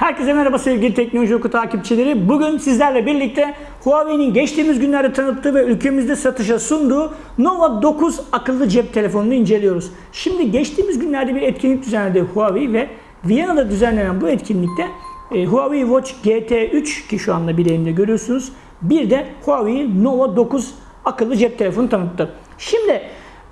Herkese merhaba sevgili Teknoloji Oku takipçileri. Bugün sizlerle birlikte Huawei'nin geçtiğimiz günlerde tanıttığı ve ülkemizde satışa sunduğu Nova 9 akıllı cep telefonunu inceliyoruz. Şimdi geçtiğimiz günlerde bir etkinlik düzenledi Huawei ve Viyana'da düzenlenen bu etkinlikte e, Huawei Watch GT3 ki şu anda bir elimde görüyorsunuz. Bir de Huawei Nova 9 akıllı cep telefonu tanıttı. Şimdi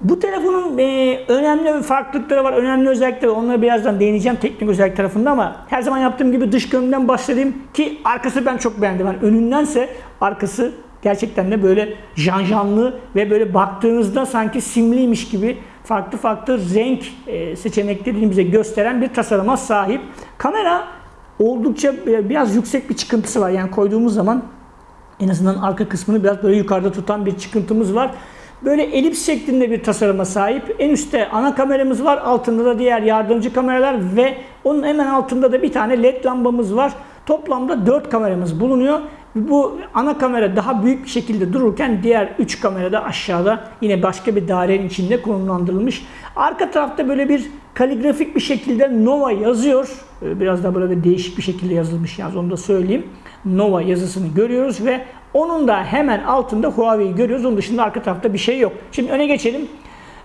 bu telefonun e, önemli farklılıkları var, önemli özellikleri var. Onlara birazdan değineceğim teknik özellik tarafında ama her zaman yaptığım gibi dış görünümden başlayayım ki arkası ben çok beğendim. Yani önündense arkası gerçekten de böyle janjanlı ve böyle baktığınızda sanki simliymiş gibi farklı farklı renk e, seçeneklerini bize gösteren bir tasarıma sahip. Kamera oldukça biraz yüksek bir çıkıntısı var. Yani koyduğumuz zaman en azından arka kısmını biraz böyle yukarıda tutan bir çıkıntımız var. Böyle elips şeklinde bir tasarıma sahip. En üstte ana kameramız var. Altında da diğer yardımcı kameralar ve onun hemen altında da bir tane led lambamız var. Toplamda 4 kameramız bulunuyor. Bu ana kamera daha büyük bir şekilde dururken diğer 3 kamera da aşağıda yine başka bir dairenin içinde konumlandırılmış. Arka tarafta böyle bir kaligrafik bir şekilde Nova yazıyor. Ee, biraz da böyle bir değişik bir şekilde yazılmış yalnız onu da söyleyeyim. Nova yazısını görüyoruz ve onun da hemen altında Huawei'yi görüyoruz. Onun dışında arka tarafta bir şey yok. Şimdi öne geçelim.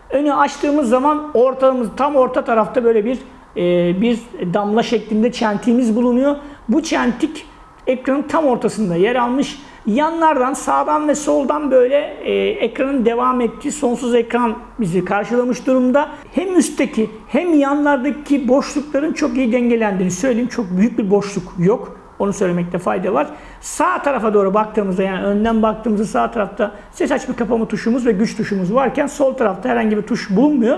Önü açtığımız zaman ortamız tam orta tarafta böyle bir e, bir damla şeklinde çentiğimiz bulunuyor. Bu çentik ekranın tam ortasında yer almış. Yanlardan sağdan ve soldan böyle e, ekranın devam ettiği sonsuz ekran bizi karşılamış durumda. Hem üstteki hem yanlardaki boşlukların çok iyi dengelendiğini söyleyeyim. Çok büyük bir boşluk yok. Onu söylemekte fayda var. Sağ tarafa doğru baktığımızda yani önden baktığımızda sağ tarafta ses açma kapama tuşumuz ve güç tuşumuz varken sol tarafta herhangi bir tuş bulunmuyor.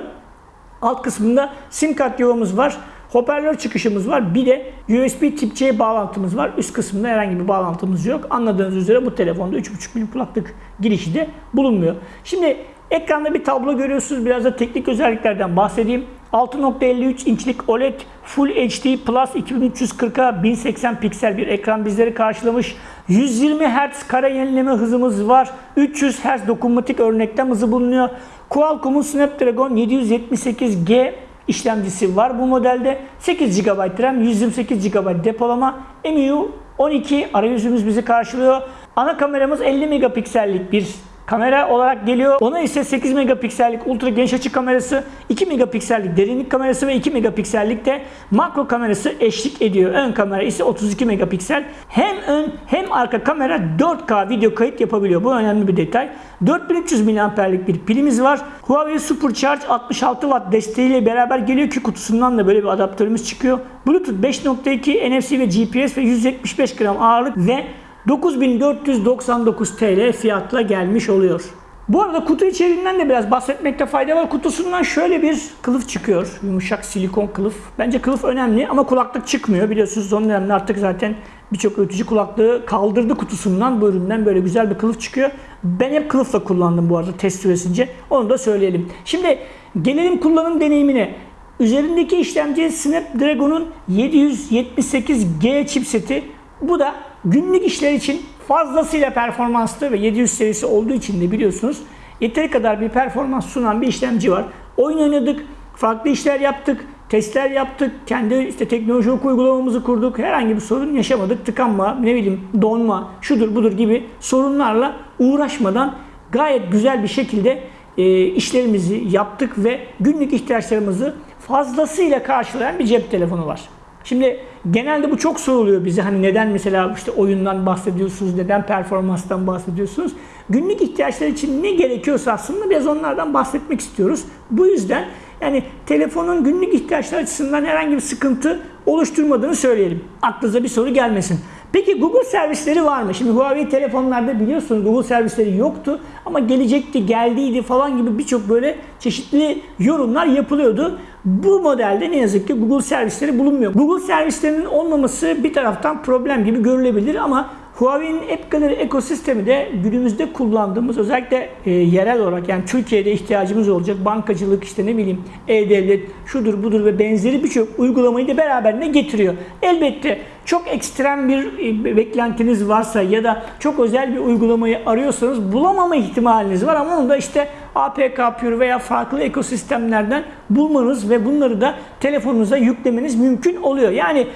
Alt kısmında sim kart yuvamız var. Hoparlör çıkışımız var. Bir de USB tip C bağlantımız var. Üst kısmında herhangi bir bağlantımız yok. Anladığınız üzere bu telefonda 3.5 milim kulaklık girişi de bulunmuyor. Şimdi ekranda bir tablo görüyorsunuz. Biraz da teknik özelliklerden bahsedeyim. 6.53 inçlik OLED Full HD Plus 2340'a 1080 piksel bir ekran bizleri karşılamış. 120 Hz kare yenileme hızımız var. 300 Hz dokunmatik örneklem hızı bulunuyor. Qualcomm'un Snapdragon 778G işlemcisi var bu modelde. 8 GB RAM, 128 GB depolama. MIU 12 arayüzümüz bizi karşılıyor. Ana kameramız 50 megapiksellik bir kamera olarak geliyor. Ona ise 8 megapiksellik ultra geniş açı kamerası, 2 megapiksellik derinlik kamerası ve 2 megapiksellik de makro kamerası eşlik ediyor. Ön kamera ise 32 megapiksel. Hem ön hem arka kamera 4K video kayıt yapabiliyor. Bu önemli bir detay. 4300 mAh'lik bir pilimiz var. Huawei Supercharge 66 Watt desteğiyle beraber geliyor ki kutusundan da böyle bir adaptörümüz çıkıyor. Bluetooth 5.2 NFC ve GPS ve 175 gram ağırlık ve 9499 TL fiyatla gelmiş oluyor. Bu arada kutu içeriğinden de biraz bahsetmekte fayda var. Kutusundan şöyle bir kılıf çıkıyor. Yumuşak silikon kılıf. Bence kılıf önemli ama kulaklık çıkmıyor. Biliyorsunuz son dönemde artık zaten birçok üretici kulaklığı kaldırdı kutusundan. Bu üründen böyle güzel bir kılıf çıkıyor. Ben hep kılıfla kullandım bu arada test süresince. Onu da söyleyelim. Şimdi gelelim kullanım deneyimine. Üzerindeki işlemci Snapdragon'un 778G chipseti. Bu da günlük işler için fazlasıyla performanslı ve 700 serisi olduğu için de biliyorsunuz yeteri kadar bir performans sunan bir işlemci var. Oyun oynadık, farklı işler yaptık, testler yaptık, kendi işte teknoloji uygulamamızı kurduk. Herhangi bir sorun yaşamadık. Tıkanma, ne bileyim donma, şudur budur gibi sorunlarla uğraşmadan gayet güzel bir şekilde e, işlerimizi yaptık ve günlük ihtiyaçlarımızı fazlasıyla karşılayan bir cep telefonu var. Şimdi genelde bu çok soruluyor bize. Hani neden mesela işte oyundan bahsediyorsunuz, neden performanstan bahsediyorsunuz? Günlük ihtiyaçlar için ne gerekiyorsa aslında biraz onlardan bahsetmek istiyoruz. Bu yüzden yani telefonun günlük ihtiyaçlar açısından herhangi bir sıkıntı oluşturmadığını söyleyelim. Aklınıza bir soru gelmesin. Peki Google servisleri var mı? Şimdi Huawei telefonlarda biliyorsunuz Google servisleri yoktu ama gelecekti, geldiydi falan gibi birçok böyle çeşitli yorumlar yapılıyordu. Bu modelde ne yazık ki Google servisleri bulunmuyor. Google servislerinin olmaması bir taraftan problem gibi görülebilir ama Huawei'nin App ekosistemi de günümüzde kullandığımız özellikle e, yerel olarak yani Türkiye'de ihtiyacımız olacak bankacılık işte ne bileyim e-devlet şudur budur ve benzeri birçok uygulamayı da beraberinde getiriyor. Elbette çok ekstrem bir e, beklentiniz varsa ya da çok özel bir uygulamayı arıyorsanız bulamama ihtimaliniz var ama onu da işte APK Pure veya farklı ekosistemlerden bulmanız ve bunları da telefonunuza yüklemeniz mümkün oluyor. Yani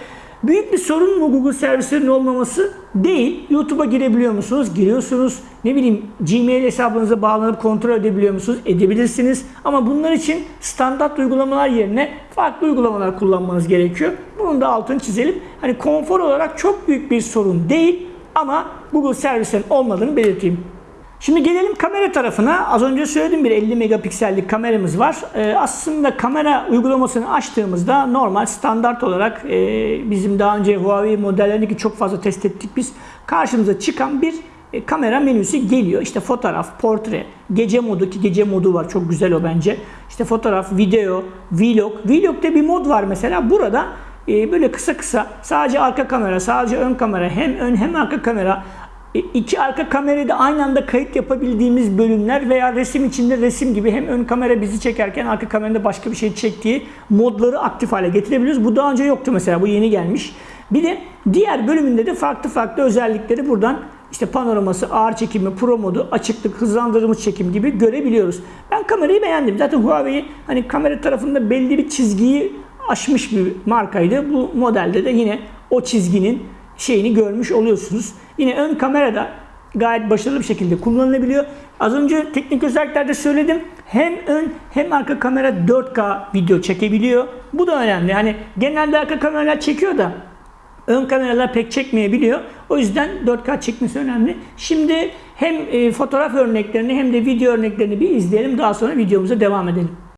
Büyük bir sorun mu Google servislerinin olmaması? Değil. YouTube'a girebiliyor musunuz? Giriyorsunuz. Ne bileyim Gmail hesabınıza bağlanıp kontrol edebiliyor musunuz? Edebilirsiniz. Ama bunlar için standart uygulamalar yerine farklı uygulamalar kullanmanız gerekiyor. Bunun da altını çizelim. Hani konfor olarak çok büyük bir sorun değil ama Google servislerin olmadığını belirteyim. Şimdi gelelim kamera tarafına. Az önce söyledim bir 50 megapiksellik kameramız var. Ee, aslında kamera uygulamasını açtığımızda normal standart olarak e, bizim daha önce Huawei modellerindeki çok fazla test ettik biz. Karşımıza çıkan bir e, kamera menüsü geliyor. İşte fotoğraf, portre, gece modu ki gece modu var. Çok güzel o bence. İşte fotoğraf, video, vlog. Vlog'da bir mod var mesela. Burada e, böyle kısa kısa sadece arka kamera, sadece ön kamera, hem ön hem arka kamera iki arka kamerayı da aynı anda kayıt yapabildiğimiz bölümler veya resim içinde resim gibi hem ön kamera bizi çekerken arka kamerada başka bir şey çektiği modları aktif hale getirebiliyoruz. Bu daha önce yoktu mesela bu yeni gelmiş. Bir de diğer bölümünde de farklı farklı özellikleri buradan işte panoraması, ağır çekimi, pro modu, açıklık, hızlandırılmış çekim gibi görebiliyoruz. Ben kamerayı beğendim. Zaten Huawei hani kamera tarafında belli bir çizgiyi aşmış bir markaydı. Bu modelde de yine o çizginin şeyini görmüş oluyorsunuz. Yine ön kamerada gayet başarılı bir şekilde kullanılabiliyor. Az önce teknik özelliklerde söyledim. Hem ön hem arka kamera 4K video çekebiliyor. Bu da önemli. Yani genelde arka kameralar çekiyor da ön kameralar pek çekmeyebiliyor. O yüzden 4K çekmesi önemli. Şimdi hem e, fotoğraf örneklerini hem de video örneklerini bir izleyelim. Daha sonra videomuza devam edelim.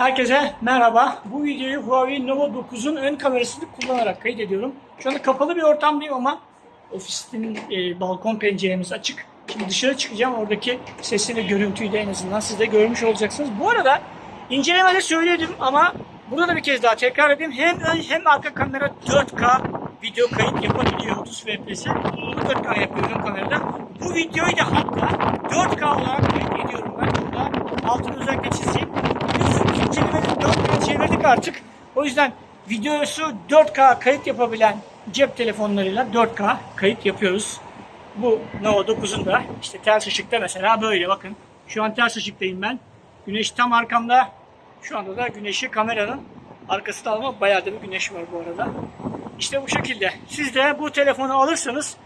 Herkese merhaba. Bu videoyu Huawei Nova 9'un ön kamerasını kullanarak kaydediyorum. Şu anda kapalı bir ortamdayım ama ofisin e, balkon penceremiz açık. Şimdi dışarı çıkacağım. Oradaki sesi ve görüntüyü de en azından siz de görmüş olacaksınız. Bu arada incelemede söyledim ama burada da bir kez daha tekrar edeyim. Hem ön hem arka kamera 4K video kayıt yapabiliyor 30 FPS'e. Bunu 4K yapıyorum kamerada. Bu videoyu da hatta 4K olarak kayıt ediyorum ben. Burada altını özellikle çizeyim. Biliyorsunuz incelemede 4K çevirdik artık. O yüzden videosu 4K kayıt yapabilen cep telefonlarıyla 4K kayıt yapıyoruz. Bu Nova 9'un da işte ters ışıkta mesela böyle bakın. Şu an ters ışıktayım ben. Güneş tam arkamda. Şu anda da güneşi kameranın arkasında ama bayağı da bir güneş var bu arada. İşte bu şekilde. Siz de bu telefonu alırsanız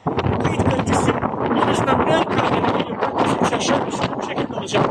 kayıt kalitesi en azından ön kamera video kalitesi şaşırmışsınız. Bu şekilde olacak.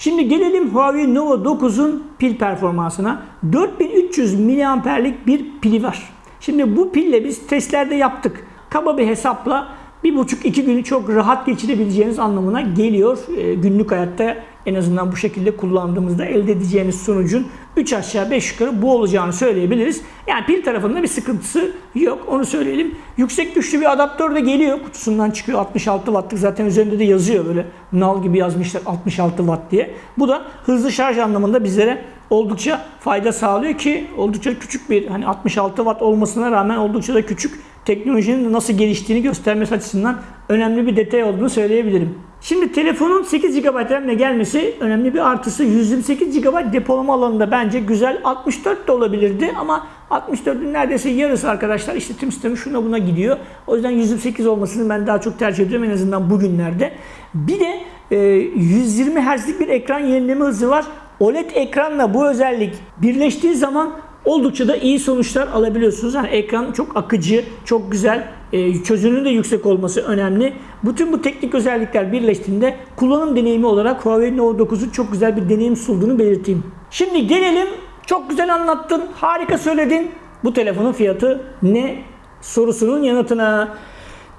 Şimdi gelelim Huawei Nova 9'un pil performansına. 4300 miliamperlik bir pili var. Şimdi bu pille biz testlerde yaptık. Kaba bir hesapla bir buçuk iki günü çok rahat geçirebileceğiniz anlamına geliyor. E, günlük hayatta En azından bu şekilde kullandığımızda elde edeceğiniz sonucun 3 aşağı 5 yukarı bu olacağını söyleyebiliriz. Yani pil tarafında bir sıkıntısı yok onu söyleyelim. Yüksek güçlü bir adaptör de geliyor. Kutusundan çıkıyor 66 wattlık zaten üzerinde de yazıyor böyle nal gibi yazmışlar 66 watt diye. Bu da hızlı şarj anlamında bizlere oldukça fayda sağlıyor ki oldukça küçük bir hani 66 watt olmasına rağmen oldukça da küçük teknolojinin nasıl geliştiğini göstermesi açısından önemli bir detay olduğunu söyleyebilirim. Şimdi telefonun 8 GB RAM'le gelmesi önemli bir artısı. 128 GB depolama alanında bence güzel. 64 de olabilirdi ama 64'ün neredeyse yarısı arkadaşlar işletim sistemi şuna buna gidiyor. O yüzden 128 olmasını ben daha çok tercih ediyorum en azından bugünlerde. Bir de e, 120 Hz'lik bir ekran yenileme hızı var. OLED ekranla bu özellik birleştiği zaman oldukça da iyi sonuçlar alabiliyorsunuz. Yani ekran çok akıcı, çok güzel, e, çözünürlüğü de yüksek olması önemli. Bütün bu teknik özellikler birleştiğinde kullanım deneyimi olarak Huawei Nova 9'un çok güzel bir deneyim sunduğunu belirteyim. Şimdi gelelim, çok güzel anlattın, harika söyledin. Bu telefonun fiyatı ne sorusunun yanıtına.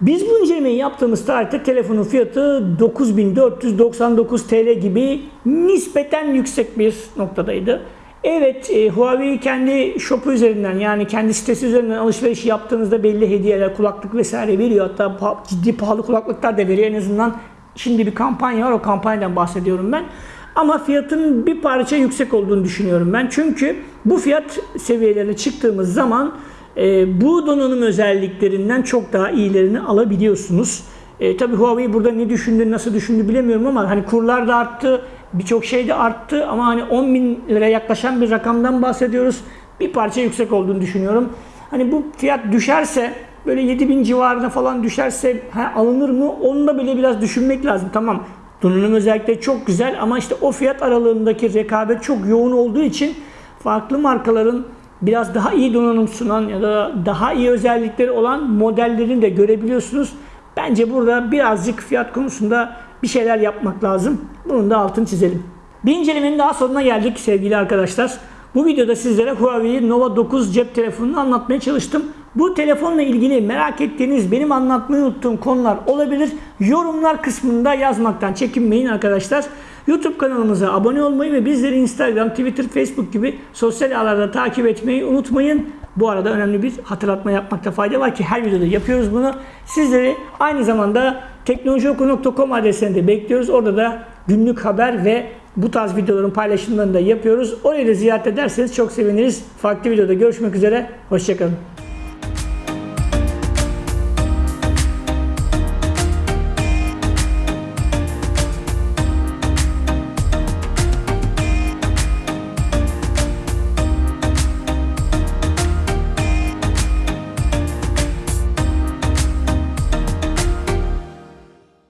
Biz bu incelemeyi yaptığımız tarihte telefonun fiyatı 9499 TL gibi nispeten yüksek bir noktadaydı. Evet, e, Huawei kendi shop'u üzerinden yani kendi sitesi üzerinden alışveriş yaptığınızda belli hediyeler, kulaklık vesaire veriyor. Hatta pa- ciddi pahalı kulaklıklar da veriyor. En azından şimdi bir kampanya var, o kampanyadan bahsediyorum ben. Ama fiyatın bir parça yüksek olduğunu düşünüyorum ben. Çünkü bu fiyat seviyelerine çıktığımız zaman e, bu donanım özelliklerinden çok daha iyilerini alabiliyorsunuz. E, tabii Huawei burada ne düşündü, nasıl düşündü bilemiyorum ama hani kurlar da arttı, birçok şey de arttı ama hani 10 bin lira yaklaşan bir rakamdan bahsediyoruz. Bir parça yüksek olduğunu düşünüyorum. Hani bu fiyat düşerse böyle 7 bin civarına falan düşerse ha, alınır mı? Onu da bile biraz düşünmek lazım. Tamam donanım özellikleri çok güzel ama işte o fiyat aralığındaki rekabet çok yoğun olduğu için farklı markaların biraz daha iyi donanım sunan ya da daha iyi özellikleri olan modellerini de görebiliyorsunuz. Bence burada birazcık fiyat konusunda bir şeyler yapmak lazım. Bunun da altını çizelim. Bir incelemenin daha sonuna geldik sevgili arkadaşlar. Bu videoda sizlere Huawei Nova 9 cep telefonunu anlatmaya çalıştım. Bu telefonla ilgili merak ettiğiniz, benim anlatmayı unuttuğum konular olabilir. Yorumlar kısmında yazmaktan çekinmeyin arkadaşlar. YouTube kanalımıza abone olmayı ve bizleri Instagram, Twitter, Facebook gibi sosyal ağlarda takip etmeyi unutmayın. Bu arada önemli bir hatırlatma yapmakta fayda var ki her videoda yapıyoruz bunu. Sizleri aynı zamanda teknolojioku.com adresinde bekliyoruz. Orada da günlük haber ve bu tarz videoların paylaşımlarını da yapıyoruz. Orayı da ziyaret ederseniz çok seviniriz. Farklı videoda görüşmek üzere. Hoşçakalın.